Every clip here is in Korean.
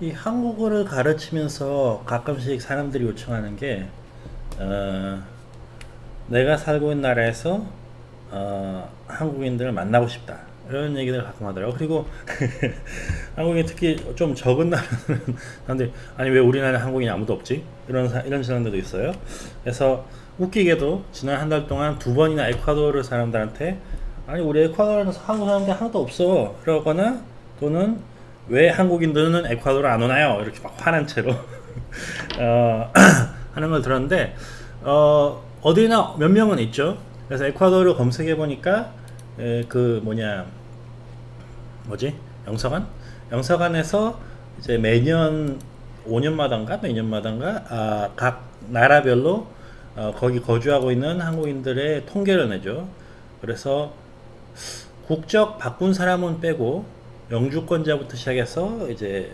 이 한국어를 가르치면서 가끔씩 사람들이 요청하는 게 어, 내가 살고 있는 나라에서 어, 한국인들을 만나고 싶다. 이런 얘기를 가끔 하더라고. 그리고 한국인 특히 좀 적은 나라는 사람들이 아니 왜 우리나라에 한국인이 아무도 없지? 이런 사, 이런 사람들도 있어요. 그래서 웃기게도 지난 한 달 동안 두 번이나 에콰도르 사람들한테 아니 우리 에콰도르는 한국 사람들 하나도 없어. 그러거나 또는 왜 한국인들은 에콰도르 안 오나요? 이렇게 막 화난 채로. 어, 하는 걸 들었는데 어, 어디나 몇 명은 있죠. 그래서 에콰도르 검색해 보니까 그 뭐냐 뭐지? 영서관? 영서관에서 이제 매년 5년마다인가? 매년마다인가? 아, 각 나라별로 어, 거기 거주하고 있는 한국인들의 통계를 내죠. 그래서 국적 바꾼 사람은 빼고 영주권자부터 시작해서 이제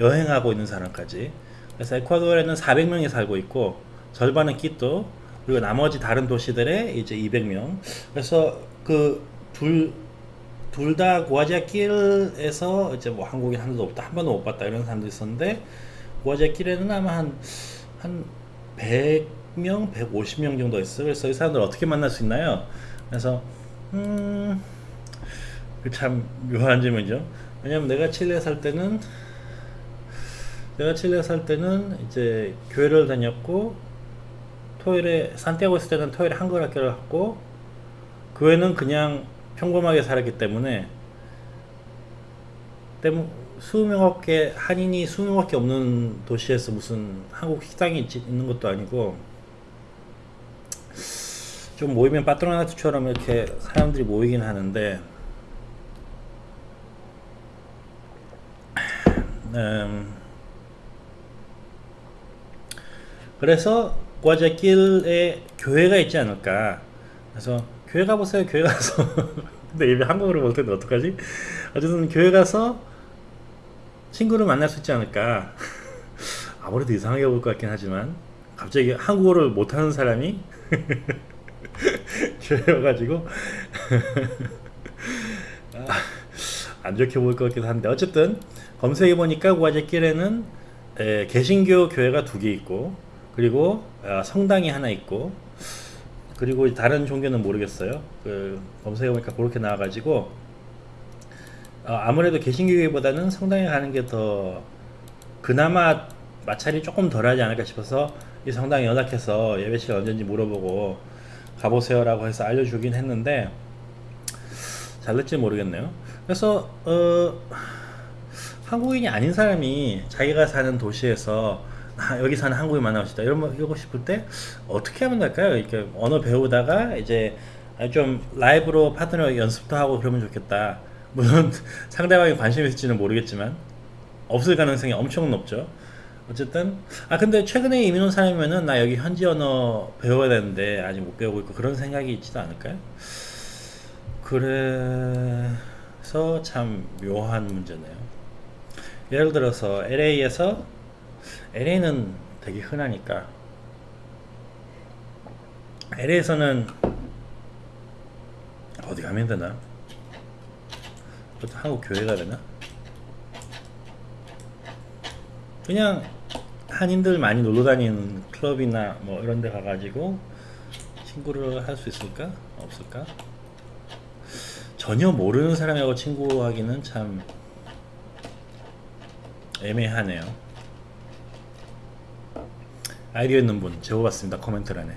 여행하고 있는 사람까지. 그래서 에콰도르에는 400명이 살고 있고 절반은 끼또 그리고 나머지 다른 도시들에 이제 200명. 그래서 그 둘 둘 다 고아지아길에서 이제 뭐 한국인 한도 없다 한 번도 못 봤다 이런 사람도 있었는데 고아지아길에는 아마 한한 100명 150명 정도 있어. 그래서 이 사람들 어떻게 만날 수 있나요? 그래서 음 그 참 묘한 질문이죠. 왜냐면 내가 칠레 살 때는 내가 칠레 살 때는 이제 교회를 다녔고 토요일에 산티아고 있을 때는 토요일에 한글 학교를 갔고 교회는 그냥 평범하게 살았기 때문에 때문 수명밖에 한인이 수명밖에 없는 도시에서 무슨 한국 식당이 있, 있는 것도 아니고 좀 모이면 파트로나트처럼 이렇게 사람들이 모이긴 하는데 음, 그래서 과자길에 교회가 있지 않을까. 그래서 교회 가보세요 교회 가서. 근데 이미 한국어를 못했는데 어떡하지? 어쨌든 교회 가서 친구를 만날 수 있지 않을까. 아무래도 이상하게 볼 것 같긴 하지만 갑자기 한국어를 못하는 사람이 교회 와가지고 아, 안 좋게 볼것 같기도 한데 어쨌든 검색해 보니까 구아제길에는 개신교 교회가 두 개 있고 그리고 아, 성당이 하나 있고 그리고 다른 종교는 모르겠어요. 그 검색해 보니까 그렇게 나와 가지고 어, 아무래도 개신교 교회보다는 성당에 가는 게 더 그나마 마찰이 조금 덜하지 않을까 싶어서 이 성당에 연락해서 예배실 언제인지 물어보고 가보세요 라고 해서 알려주긴 했는데 잘 될지 모르겠네요. 그래서 어 한국인이 아닌 사람이 자기가 사는 도시에서 아, 여기 사는 한국인 만나고 싶다 이런 이러고 싶을 때 어떻게 하면 될까요? 이렇게 언어 배우다가 이제 좀 라이브로 파트너 연습도 하고 그러면 좋겠다. 물론 상대방이 관심이 있을지는 모르겠지만 없을 가능성이 엄청 높죠. 어쨌든 아 근데 최근에 이민 온 사람이면은 나 여기 현지 언어 배워야 되는데 아직 못 배우고 있고 그런 생각이 있지도 않을까요? 그래서 참 묘한 문제네요. 예를 들어서 LA에서 LA는 되게 흔하니까 LA에서는 어디 가면 되나? 한국 교회가 되나? 그냥 한인들 많이 놀러 다니는 클럽이나 뭐 이런 데 가가지고 친구를 할 수 있을까? 없을까? 전혀 모르는 사람하고 친구하기는 참 애매하네요. 아이디어 있는 분 적어봤습니다 코멘트란에